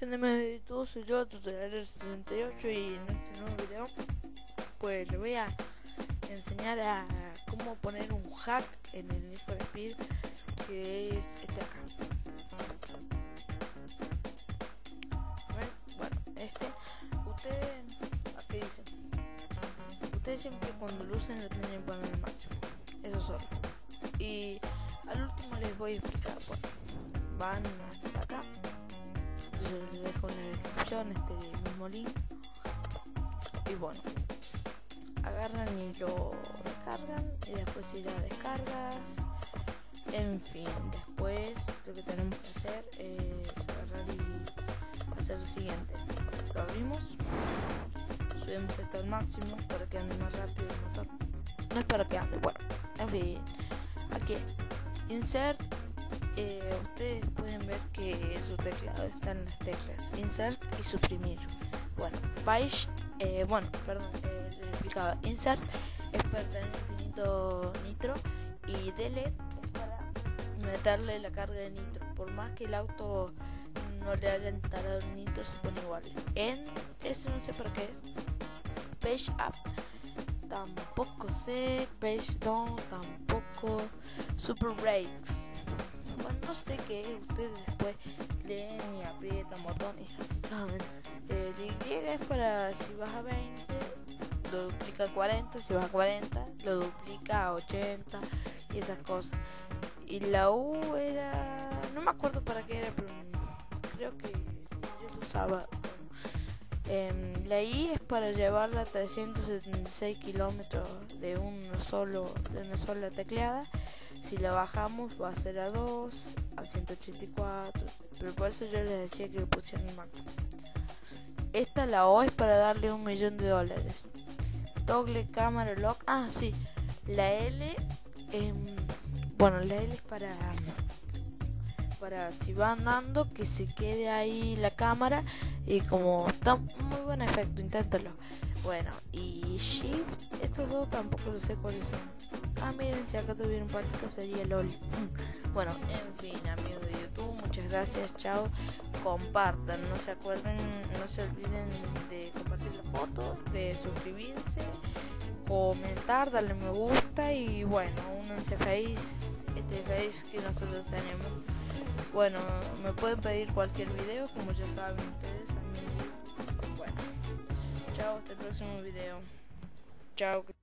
de todo, soy yo, Tutorial68 y en este nuevo video pues le voy a enseñar a cómo poner un hack en el Need for Speed que es este acá. Bueno, este, ustedes, aquí dicen, ustedes siempre cuando lo usen lo tienen que poner al máximo, eso solo. Y al último les voy a explicar, bueno, van hasta acá les dejo en la descripción este mismo link. Y bueno agarran y lo descargan y después ir a descargas en fin después lo que tenemos que hacer es agarrar y hacer lo siguiente. Lo abrimos subimos esto al máximo para que ande más rápido el motor. No es para que ande bueno en fin. Aquí insert eh, ustedes pueden ver que su teclado está en las teclas. Insert y suprimir. Bueno page eh, bueno perdón eh, les explicaba insert es para tener infinito nitro y delete es para meterle la carga de nitro. Por más que el auto no le haya instalado el nitro se pone igual. En eso no sé para qué es. Page up. Tampoco sé page down tampoco. Super brakes no sé qué, ustedes después leen y aprietan botones y así. El Y es para si vas a 20, lo duplica a 40, si vas a 40, lo duplica a 80 y esas cosas. Y la U era, no me acuerdo para qué era, pero creo que yo lo usaba. Eh, la I es para llevarla a 376 kilómetros de un solo de una sola tecleada si la bajamos va a ser a 2, a 184, pero por eso yo les decía que le pusieran el máximo. Esta la O es para darle un millón de dólares. Toggle cámara lock. Ah, sí. La L. bueno, la L es para. Para si va andando, que se quede ahí la cámara. Y como está muy buen efecto, inténtalo. Bueno, y Shift. Estos dos tampoco lo sé cuáles son. Ah, miren, si acá tuviera un palito sería LOL. bueno, en fin, amigos de YouTube, muchas gracias, chao. Compartan, no se acuerden, no se olviden de compartir la foto, de suscribirse, comentar, darle me gusta y bueno, únanse Face, este Face que nosotros tenemos. Bueno, me pueden pedir cualquier video, como ya saben ustedes. Bueno, chao, hasta el próximo video. Chao.